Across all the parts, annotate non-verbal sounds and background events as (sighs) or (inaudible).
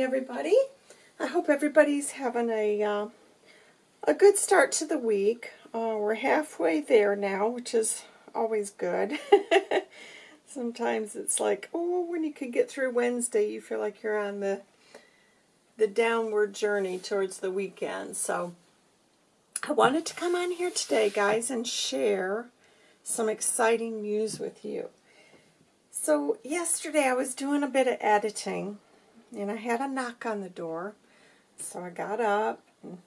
morning, everybody. I hope everybody's having a uh, a good start to the week. Uh, we're halfway there now, which is always good. (laughs) Sometimes it's like, oh, when you can get through Wednesday, you feel like you're on the the downward journey towards the weekend. So I wanted to come on here today, guys, and share some exciting news with you. So yesterday I was doing a bit of editing and I had a knock on the door. So I got up and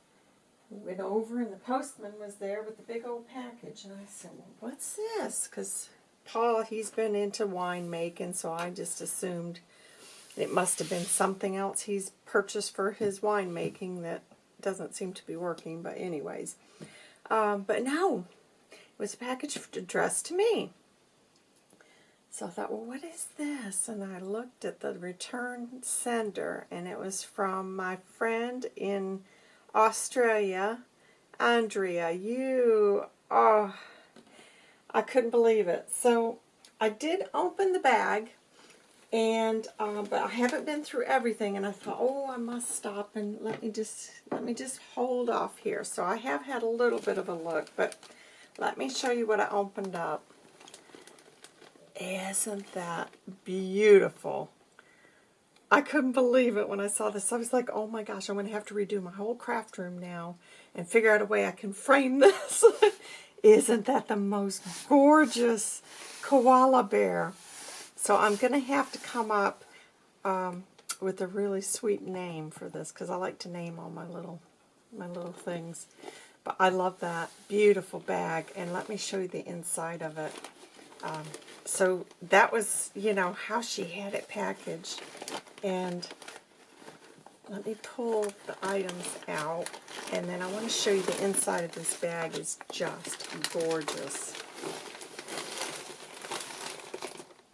went over and the postman was there with the big old package. And I said, well, what's this? Because Paul, he's been into wine making, so I just assumed it must have been something else he's purchased for his wine making that doesn't seem to be working. But anyways, um, but no, it was a package addressed to me. So I thought, well, what is this? And I looked at the return sender, and it was from my friend in Australia, Andrea. You, oh, I couldn't believe it. So I did open the bag, and uh, but I haven't been through everything. And I thought, oh, I must stop and let me just let me just hold off here. So I have had a little bit of a look, but let me show you what I opened up. Isn't that beautiful? I couldn't believe it when I saw this. I was like, oh my gosh, I'm going to have to redo my whole craft room now and figure out a way I can frame (laughs) this. Isn't that the most gorgeous koala bear? So I'm going to have to come up um, with a really sweet name for this because I like to name all my little my little things. But I love that beautiful bag. And let me show you the inside of it. Um, so that was, you know, how she had it packaged. And let me pull the items out. And then I want to show you the inside of this bag is just gorgeous.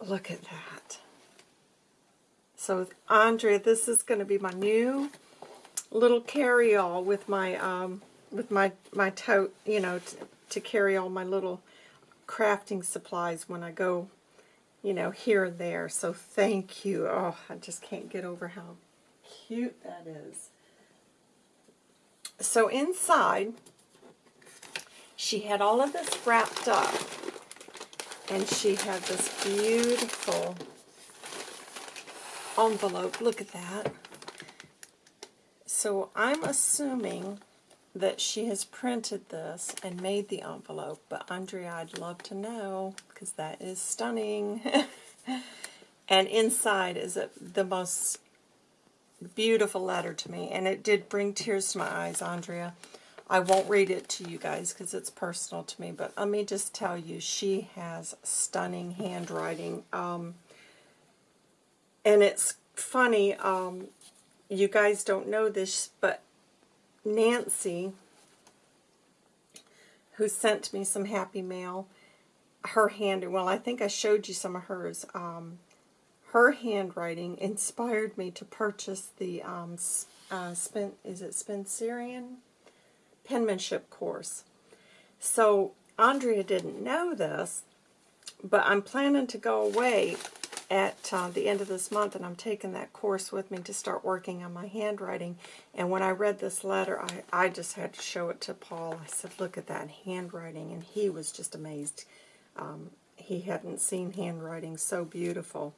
Look at that. So Andrea, this is going to be my new little carry-all with my um, with my my tote, you know, to carry all my little crafting supplies when I go, you know, here and there. So thank you. Oh, I just can't get over how cute that is. So inside, she had all of this wrapped up. And she had this beautiful envelope. Look at that. So I'm assuming that she has printed this and made the envelope, but Andrea, I'd love to know, because that is stunning. (laughs) and inside is a, the most beautiful letter to me, and it did bring tears to my eyes, Andrea. I won't read it to you guys because it's personal to me, but let me just tell you, she has stunning handwriting. Um, and it's funny, um, you guys don't know this, but Nancy, who sent me some happy mail, her hand, well, I think I showed you some of hers. Um, her handwriting inspired me to purchase the, um, uh, Spen, is it Spencerian? Penmanship course. So, Andrea didn't know this, but I'm planning to go away at uh, the end of this month, and I'm taking that course with me to start working on my handwriting. And when I read this letter, I, I just had to show it to Paul. I said, look at that handwriting, and he was just amazed. Um, he hadn't seen handwriting so beautiful.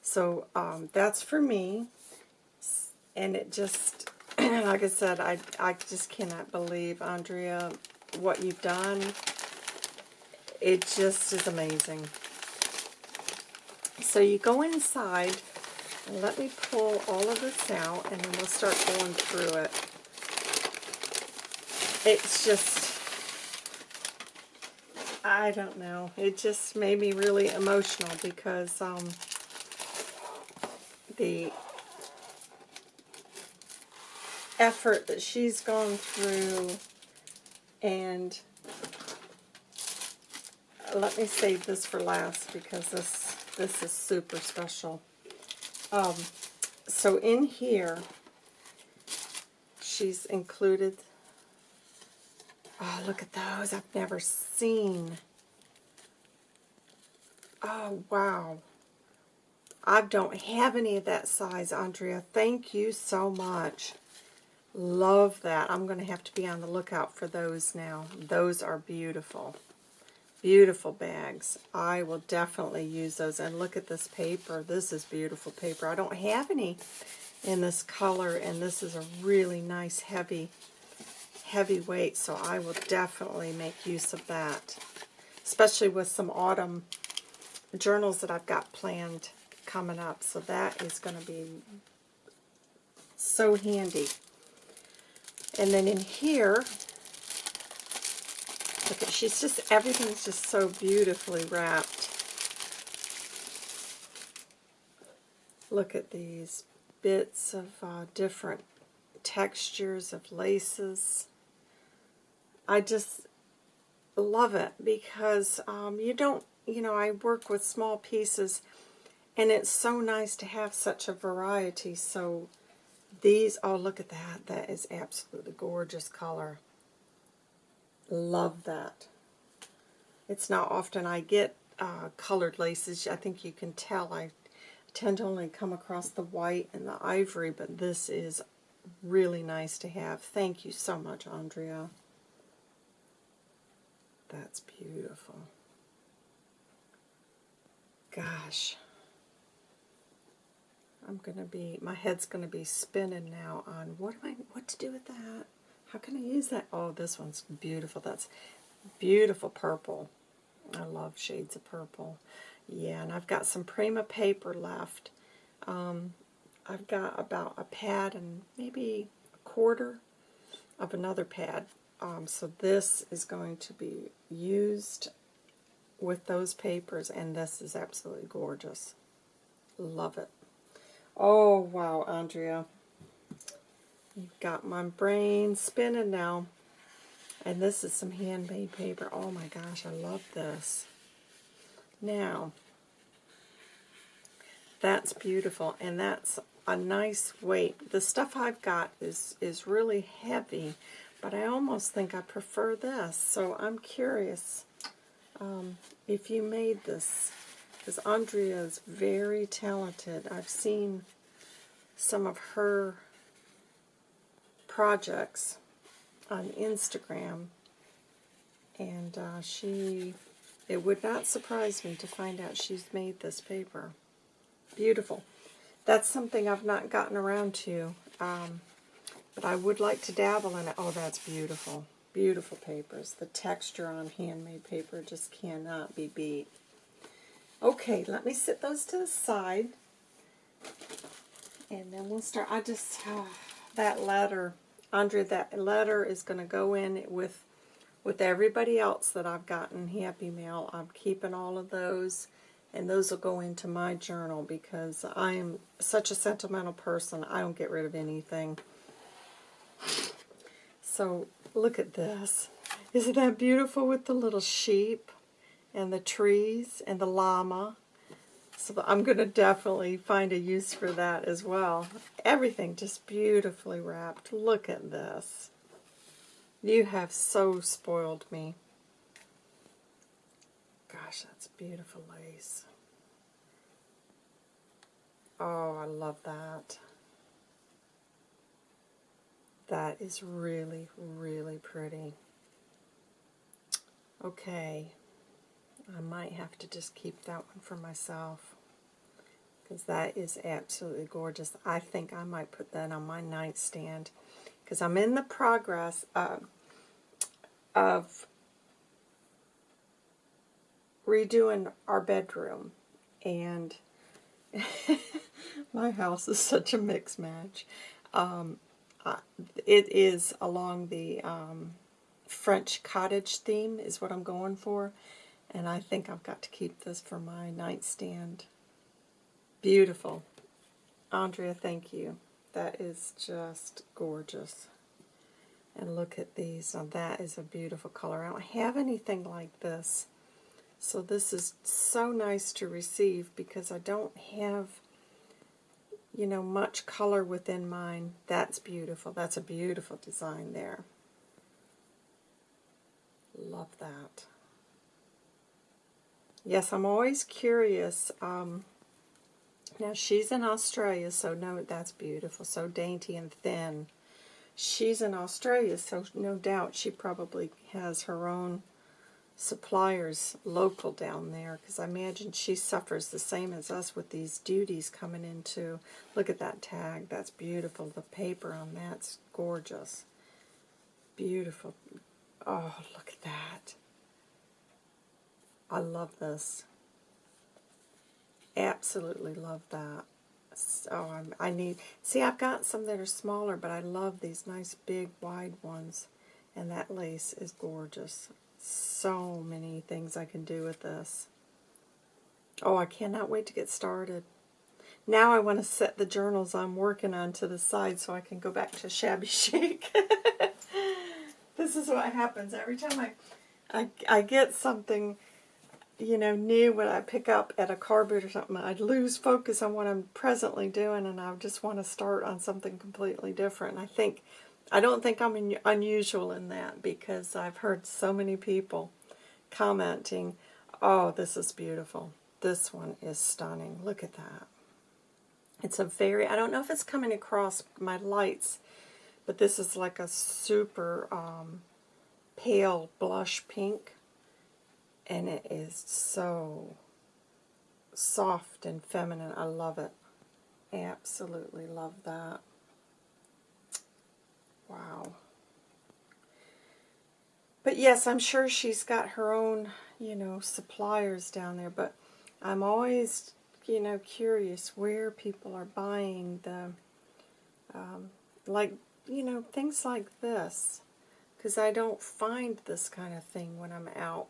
So um, that's for me, and it just, (clears throat) like I said, I, I just cannot believe, Andrea, what you've done. It just is amazing. So you go inside, and let me pull all of this out, and then we'll start going through it. It's just, I don't know, it just made me really emotional because um, the effort that she's gone through and let me save this for last because this this is super special. Um, so in here, she's included, oh, look at those. I've never seen. Oh, wow. I don't have any of that size, Andrea. Thank you so much. Love that. I'm going to have to be on the lookout for those now. Those are beautiful. Beautiful bags. I will definitely use those. And look at this paper. This is beautiful paper. I don't have any in this color, and this is a really nice heavy, heavy weight, so I will definitely make use of that, especially with some autumn journals that I've got planned coming up. So that is going to be so handy. And then in here, look at, she's just, everything's just so beautifully wrapped. Look at these bits of uh, different textures of laces. I just love it because um, you don't, you know, I work with small pieces and it's so nice to have such a variety. So these, oh, look at that. That is absolutely gorgeous color. Love that. It's not often I get uh, colored laces. I think you can tell I tend to only come across the white and the ivory, but this is really nice to have. Thank you so much, Andrea. That's beautiful. Gosh. I'm going to be, my head's going to be spinning now on what am I, what to do with that? How can I use that? Oh, this one's beautiful. That's beautiful purple. I love shades of purple. Yeah, and I've got some Prima paper left. Um, I've got about a pad and maybe a quarter of another pad. Um, so this is going to be used with those papers, and this is absolutely gorgeous. Love it. Oh, wow, Andrea. You've got my brain spinning now. And this is some handmade paper. Oh my gosh, I love this. Now, that's beautiful, and that's a nice weight. The stuff I've got is, is really heavy, but I almost think I prefer this. So I'm curious um, if you made this because Andrea is very talented. I've seen some of her projects on Instagram, and uh, she, it would not surprise me to find out she's made this paper. Beautiful. That's something I've not gotten around to, um, but I would like to dabble in it. Oh, that's beautiful. Beautiful papers. The texture on handmade paper just cannot be beat. Okay, let me set those to the side. And then we'll start. I just, uh, that letter, Andre, that letter is going to go in with with everybody else that I've gotten Happy Mail. I'm keeping all of those, and those will go into my journal because I am such a sentimental person. I don't get rid of anything. So look at this. Isn't that beautiful with the little sheep? and the trees and the llama. So I'm going to definitely find a use for that as well. Everything just beautifully wrapped. Look at this. You have so spoiled me. Gosh, that's beautiful lace. Oh, I love that. That is really, really pretty. Okay. I might have to just keep that one for myself because that is absolutely gorgeous. I think I might put that on my nightstand because I'm in the progress of, of redoing our bedroom and (laughs) my house is such a mix match. Um, it is along the um, French cottage theme is what I'm going for. And I think I've got to keep this for my nightstand. Beautiful. Andrea, thank you. That is just gorgeous. And look at these. Now that is a beautiful color. I don't have anything like this. So this is so nice to receive because I don't have, you know, much color within mine. That's beautiful. That's a beautiful design there. Love that. Yes, I'm always curious um, Now she's in Australia, so no, that's beautiful. So dainty and thin. She's in Australia, so no doubt she probably has her own suppliers local down there because I imagine she suffers the same as us with these duties coming into. Look at that tag. That's beautiful. The paper on that's gorgeous. Beautiful. Oh, look at that. I love this. Absolutely love that. Oh, I'm, I need, see I've got some that are smaller, but I love these nice big wide ones. And that lace is gorgeous. So many things I can do with this. Oh, I cannot wait to get started. Now I want to set the journals I'm working on to the side so I can go back to Shabby Chic. (laughs) this is what happens every time I, I, I get something you know, new when I pick up at a car boot or something, I'd lose focus on what I'm presently doing and I just want to start on something completely different. I think, I don't think I'm un unusual in that because I've heard so many people commenting, oh, this is beautiful. This one is stunning. Look at that. It's a very, I don't know if it's coming across my lights, but this is like a super um, pale blush pink and it is so soft and feminine. I love it. Absolutely love that. Wow. But yes, I'm sure she's got her own, you know, suppliers down there, but I'm always, you know, curious where people are buying the, um, like, you know, things like this. Because I don't find this kind of thing when I'm out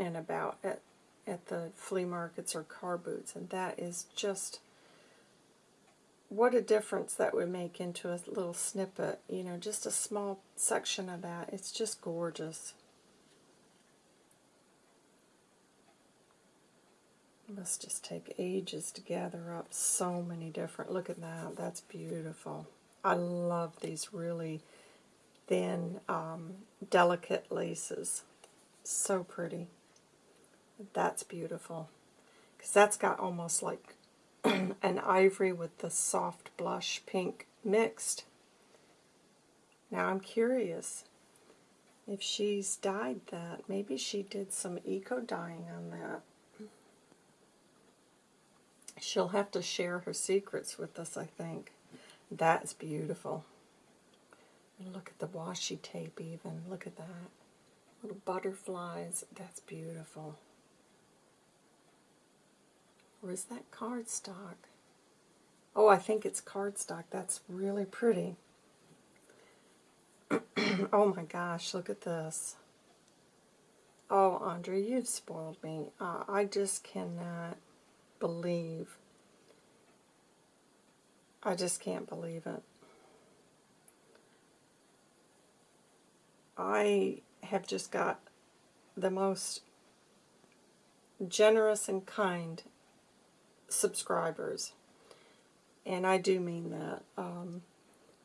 and about at, at the flea markets or car boots, and that is just what a difference that would make into a little snippet, you know, just a small section of that. It's just gorgeous. It must just take ages to gather up so many different, look at that, that's beautiful. I love these really thin, um, delicate laces. So pretty. That's beautiful. Because that's got almost like (clears throat) an ivory with the soft blush pink mixed. Now I'm curious if she's dyed that. Maybe she did some eco dyeing on that. She'll have to share her secrets with us, I think. That's beautiful. Look at the washi tape even. Look at that. Little butterflies. That's beautiful. Or is that cardstock? Oh, I think it's cardstock. That's really pretty. (clears throat) oh my gosh, look at this. Oh, Andre, you've spoiled me. Uh, I just cannot believe. I just can't believe it. I have just got the most generous and kind subscribers. And I do mean that. Um,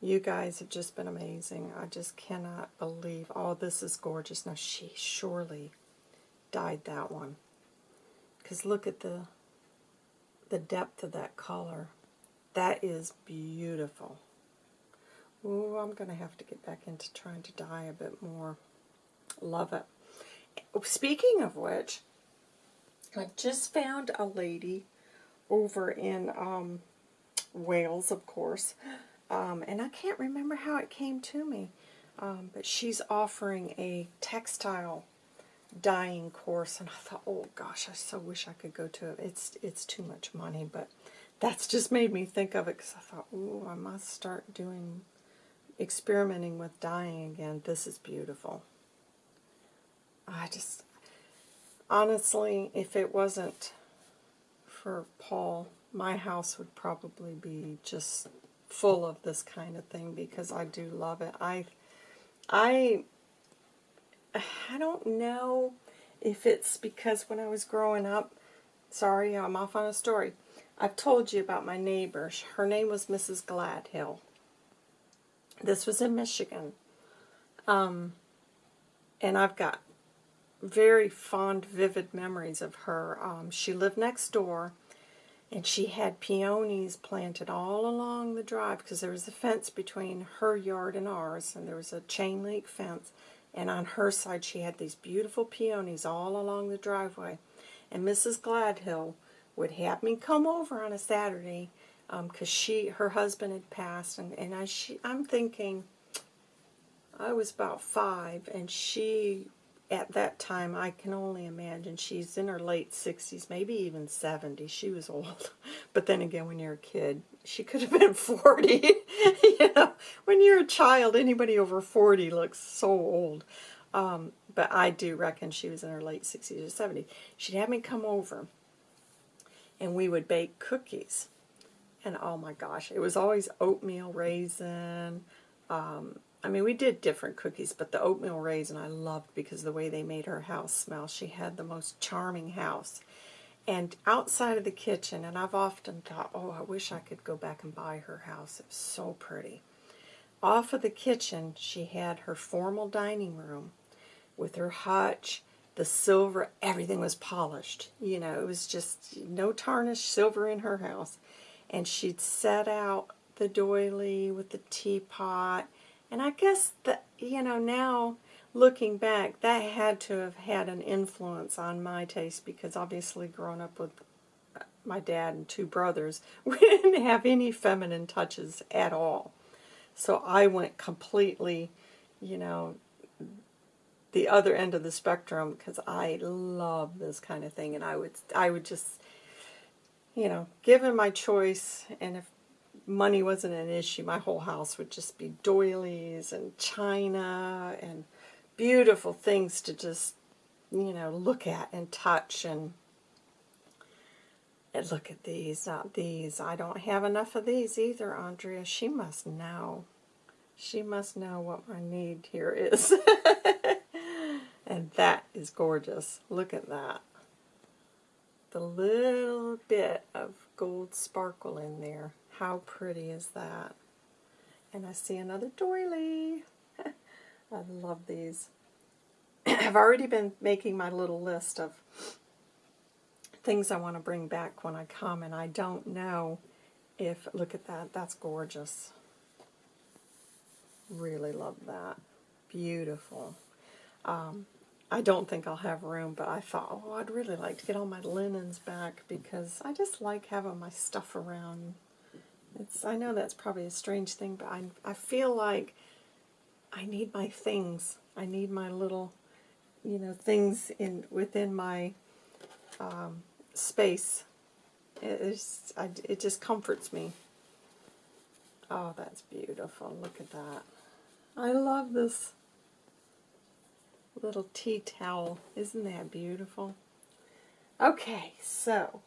you guys have just been amazing. I just cannot believe, oh, this is gorgeous. Now, she surely dyed that one. Because look at the, the depth of that color. That is beautiful. Ooh, I'm going to have to get back into trying to dye a bit more. Love it. Speaking of which, I just found a lady over in um, Wales, of course. Um, and I can't remember how it came to me. Um, but she's offering a textile dyeing course. And I thought, oh gosh, I so wish I could go to it. It's, it's too much money. But that's just made me think of it because I thought, oh, I must start doing, experimenting with dyeing again. This is beautiful. I just, honestly, if it wasn't for Paul, my house would probably be just full of this kind of thing because I do love it. I, I, I don't know if it's because when I was growing up, sorry, I'm off on a story. I've told you about my neighbor. Her name was Mrs. Gladhill. This was in Michigan. Um, and I've got very fond, vivid memories of her. Um, she lived next door, And she had peonies planted all along the drive because there was a fence between her yard and ours, and there was a chain link fence. And on her side, she had these beautiful peonies all along the driveway. And Mrs. Gladhill would have me come over on a Saturday because um, she, her husband had passed, and and I, she, I'm thinking, I was about five, and she at that time, I can only imagine she's in her late 60s, maybe even 70. She was old. (laughs) But then again, when you're a kid, she could have been (laughs) 40. (laughs) you know, when you're a child, anybody over 40 looks so old. Um, but I do reckon she was in her late 60s or 70s. She'd have me come over, and we would bake cookies. And oh my gosh, it was always oatmeal raisin, um, I mean, we did different cookies, but the oatmeal raisin I loved because the way they made her house smell. She had the most charming house. And outside of the kitchen, and I've often thought, oh, I wish I could go back and buy her house. It was so pretty. Off of the kitchen, she had her formal dining room with her hutch, the silver, everything was polished. You know, it was just no tarnished silver in her house. And she'd set out the doily with the teapot and I guess that, you know, now looking back, that had to have had an influence on my taste because obviously growing up with uh, my dad and two brothers, (laughs) we didn't have any feminine touches at all. So I went completely, you know, the other end of the spectrum because I love this kind of thing and I would I would just you know, given my choice and if money wasn't an issue. My whole house would just be doilies and china and beautiful things to just, you know, look at and touch and, and look at these, not these. I don't have enough of these either, Andrea. She must know. She must know what my need here is. (laughs) and that is gorgeous. Look at that. The little bit of gold sparkle in there. How pretty is that? And I see another doily. (laughs) I love these. (clears throat) I've already been making my little list of things I want to bring back when I come, and I don't know if, look at that, that's gorgeous. Really love that. Beautiful. Um, I don't think I'll have room, but I thought, oh, I'd really like to get all my linens back because I just like having my stuff around it's, I know that's probably a strange thing, but I, I feel like I need my things. I need my little, you know, things in within my um, space. It, it's, I, it just comforts me. Oh, that's beautiful. Look at that. I love this little tea towel. Isn't that beautiful? Okay, so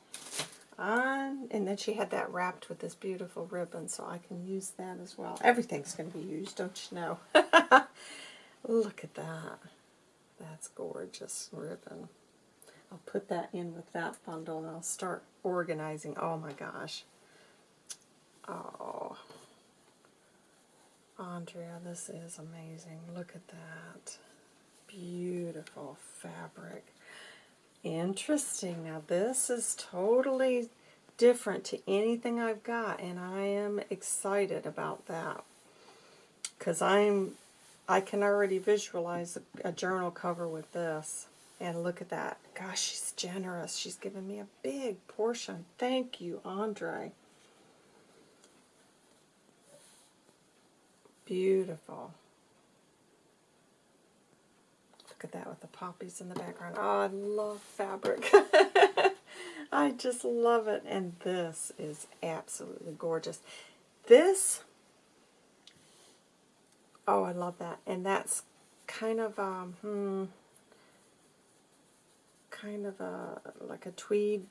on, and then she had that wrapped with this beautiful ribbon, so I can use that as well. Everything's going to be used, don't you know? (laughs) Look at that. That's gorgeous ribbon. I'll put that in with that bundle, and I'll start organizing. Oh my gosh. Oh. Andrea, this is amazing. Look at that. Beautiful fabric. Interesting. Now this is totally different to anything I've got, and I am excited about that because I'm I can already visualize a, a, journal cover with this. And look at that. Gosh, she's generous. She's given me a big portion. Thank you, Andre. Beautiful. Look at that with the poppies in the background. Oh, I love fabric. (laughs) I just love it. And this is absolutely gorgeous. This, oh, I love that. And that's kind of, um, hmm, kind of a, like a tweed,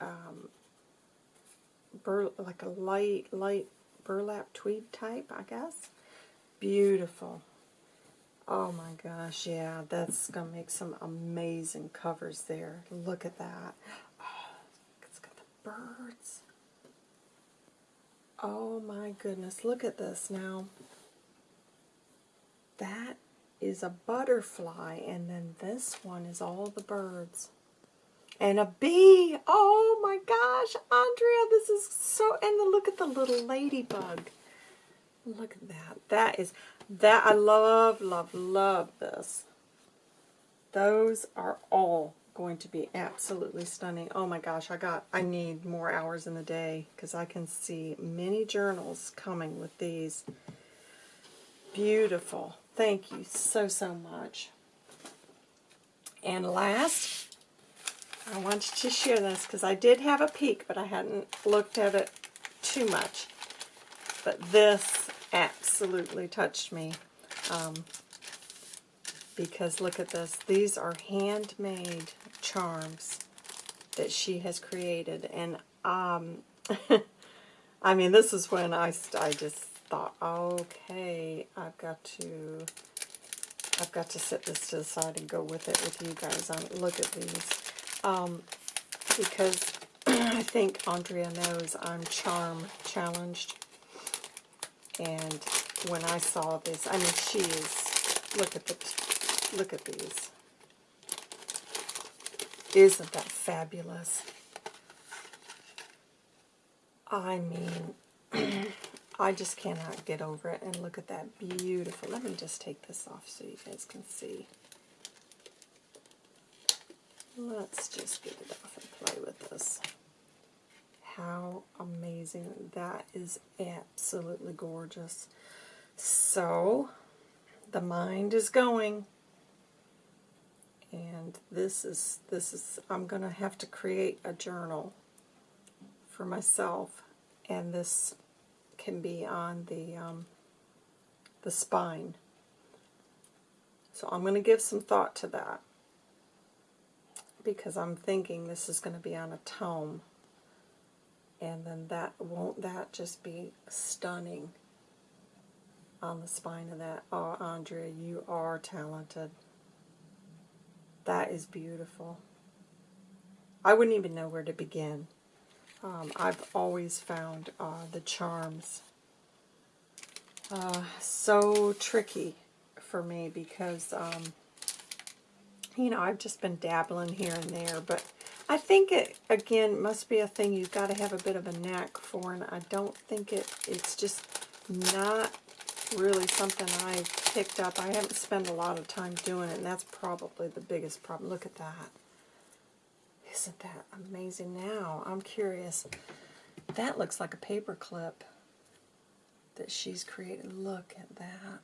um, bur like a light, light burlap tweed type, I guess. Beautiful. Oh my gosh, yeah, that's going to make some amazing covers there. Look at that. Oh, it's got the birds. Oh my goodness, look at this now. That is a butterfly, and then this one is all the birds. and a bee. Oh my gosh, Andrea, this is so, and look at the little ladybug. Look at that. That is, that, I love, love, love this. Those are all going to be absolutely stunning. Oh my gosh, I got, I need more hours in the day because I can see many journals coming with these. Beautiful. Thank you so, so much. And last, I wanted to share this because I did have a peek, but I hadn't looked at it too much. But this absolutely touched me. Um, because look at this. These are handmade charms that she has created. And, um, (laughs) I mean, this is when I, I just thought, okay, I've got to, I've got to set this to the side and go with it with you guys. Um, look at these. Um, because (clears throat) I think Andrea knows I'm charm challenged. And when I saw this, I mean, she is, look at the, look at these. Isn't that fabulous? I mean, (clears throat) I just cannot get over it. And look at that beautiful. Let me just take this off so you guys can see. Let's just get it off and play with this. How amazing. That is absolutely gorgeous. So, the mind is going. And this is this is I'm gonna have to create a journal for myself. And this can be on the um, the spine. So I'm gonna give some thought to that. Because I'm thinking this is going to be on a tome and then that won't that just be stunning on the spine of that oh Andrea you are talented that is beautiful. I wouldn't even know where to begin. Um, I've always found uh, the charms uh, so tricky for me because, um, you know, I've just been dabbling here and there. But I think it, again, must be a thing you've got to have a bit of a knack for. And I don't think it, it's just not really something I picked up. I haven't spent a lot of time doing it, and that's probably the biggest problem. Look at that. Isn't that amazing? Now, I'm curious. That looks like a paper clip that she's created. Look at that.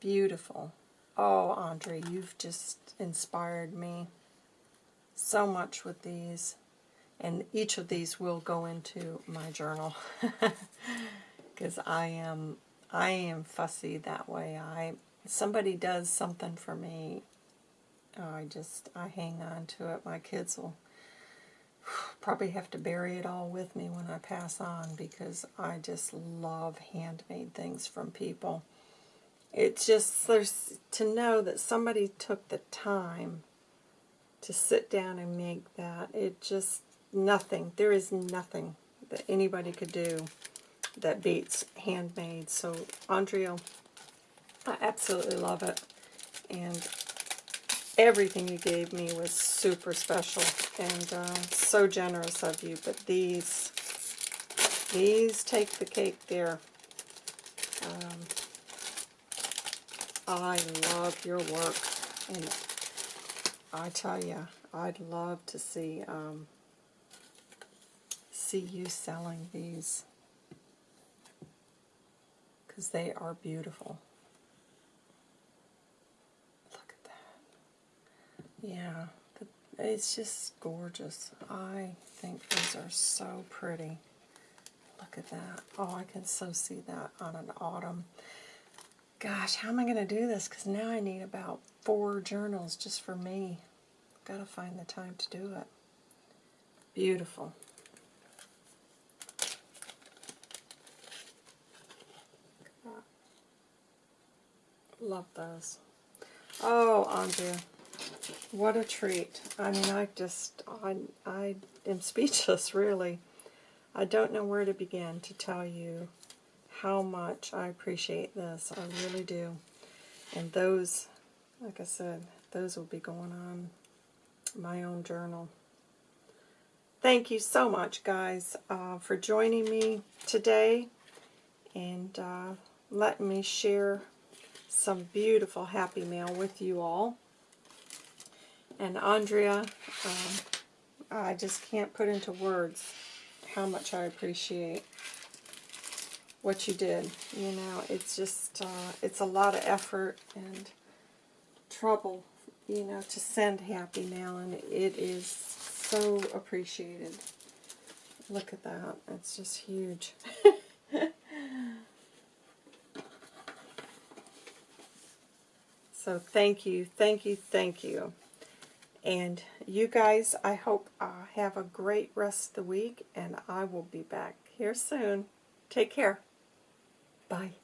Beautiful. Oh, Andre, you've just inspired me so much with these. And each of these will go into my journal. (laughs) because I am I am fussy that way. I somebody does something for me, I just I hang on to it. My kids will (sighs) probably have to bury it all with me when I pass on because I just love handmade things from people. It's just there's to know that somebody took the time to sit down and make that. It just nothing. There is nothing that anybody could do that beats handmade. So Andrea, I absolutely love it. And everything you gave me was super special and uh, so generous of you. But these, these take the cake there. Um, I love your work. And I tell you, I'd love to see um, see you selling these because they are beautiful. Look at that. Yeah, it's just gorgeous. I think these are so pretty. Look at that. Oh, I can so see that on an autumn. Gosh, how am I going to do this? Because now I need about four journals just for me. Got to find the time to do it. Beautiful. Love those. Oh, Andrea, what a treat. I mean, I just, I, I am (laughs) speechless, really. I don't know where to begin to tell you how much I appreciate this. I really do. And those, like I said, those will be going on my own journal. Thank you so much, guys, uh, for joining me today and uh, letting me share some beautiful Happy Mail with you all. And Andrea, um, I just can't put into words how much I appreciate what you did. You know, it's just, uh, it's a lot of effort and trouble, you know, to send Happy Mail, and it is so appreciated. Look at that. It's just huge. (laughs) so thank you, thank you, thank you. And you guys, I hope uh, have a great rest of the week, and I will be back here soon. Take care. Bye.